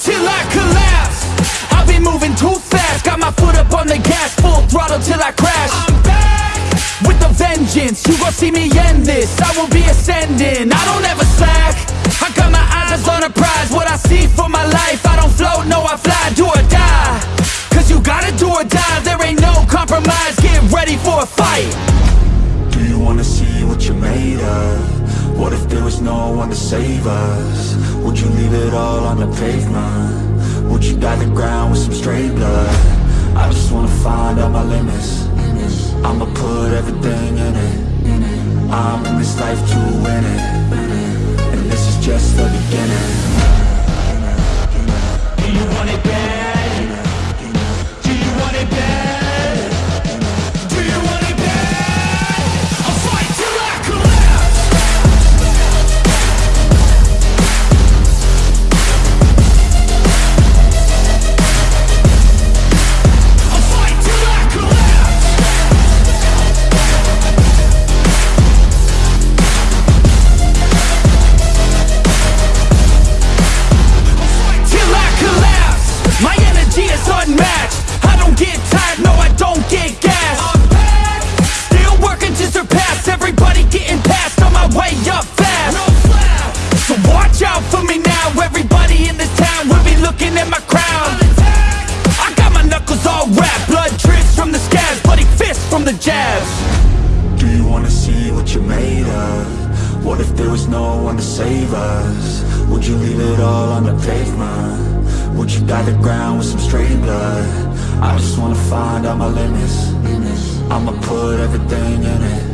Till I collapse I've moving too fast. Got my foot up on the gas Full throttle till I crash. I'm back. With a vengeance You gon' see me end this. I will be ascending I don't ever slack. I got my eyes on a prize What I see for my life. I don't float, no I fly Do or die. Cause you gotta do or die There ain't no compromise. Get ready for a fight. Do you wanna see what you're made of? What if there was no one to save us? Would you leave it all on the pavement? Would you guide the ground with some stray blood? I just wanna find out my limits I'ma put everything in it I'm in this life to win it And this is just the beginning looking at my crown I got my knuckles all wrapped Blood drips from the scabs Bloody fists from the jabs Do you wanna see what you're made of? What if there was no one to save us? Would you leave it all on the pavement? Would you guide the ground with some straight blood? I just wanna find out my limits I'ma put everything in it